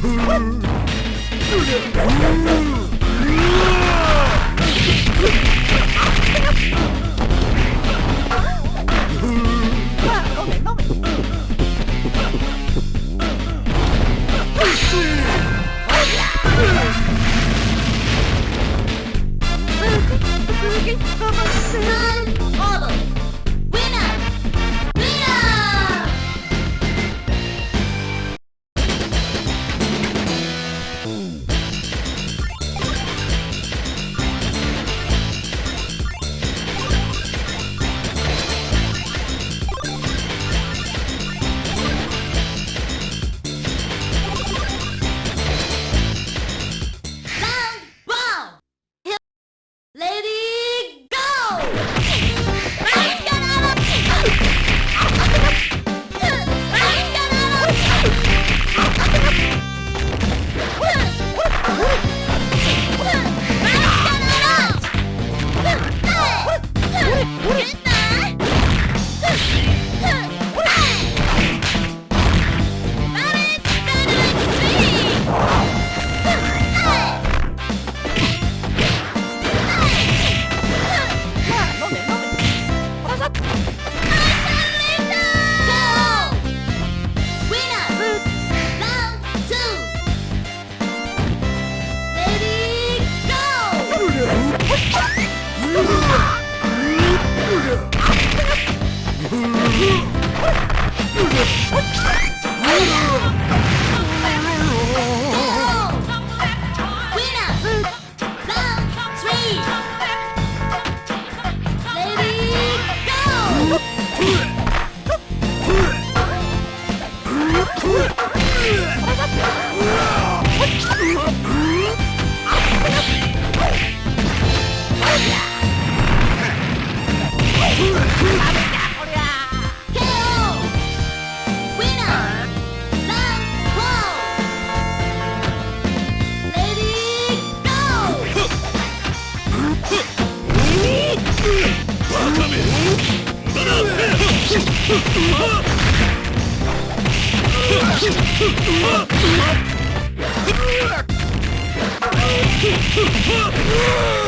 Yeah. Ah!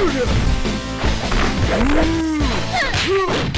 Ooh.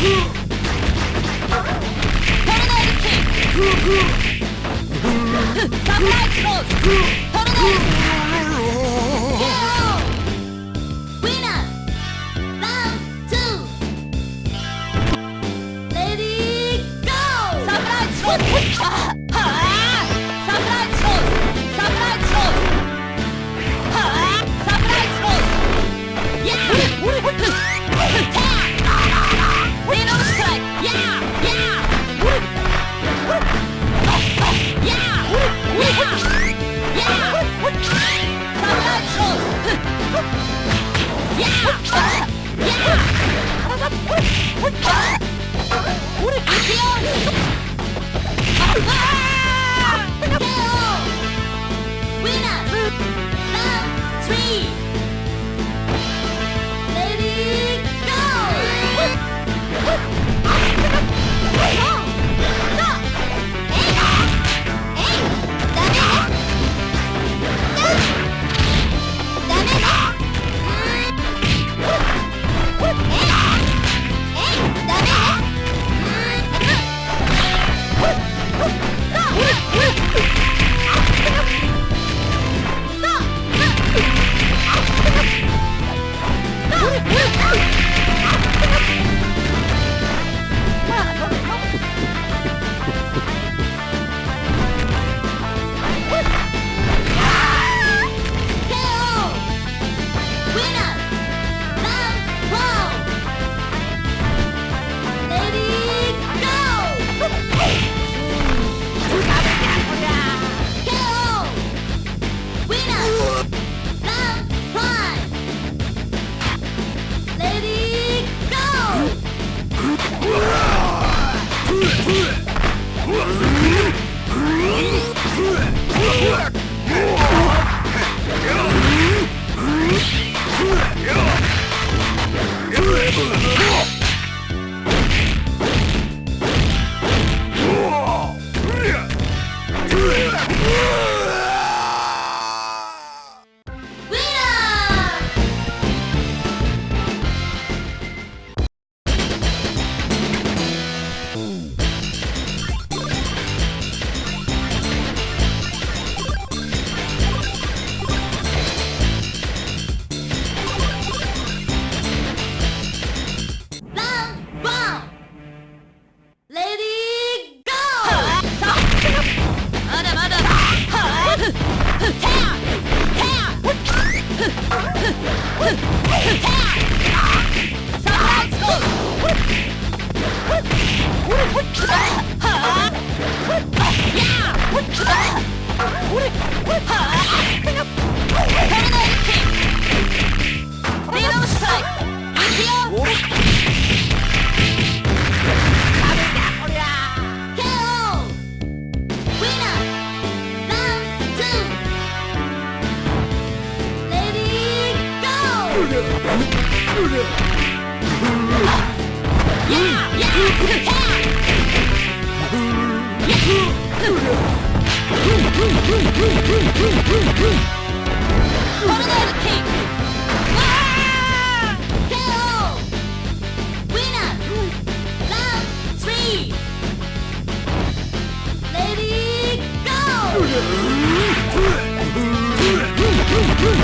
Samurai Close! Tornado! Woo-ha!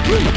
Whoa!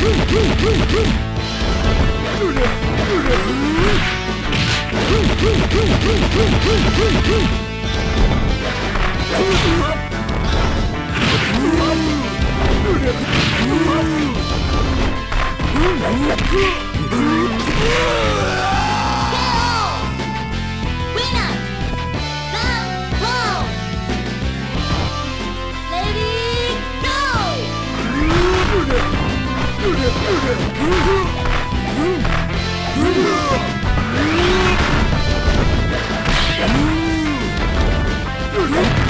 Huh?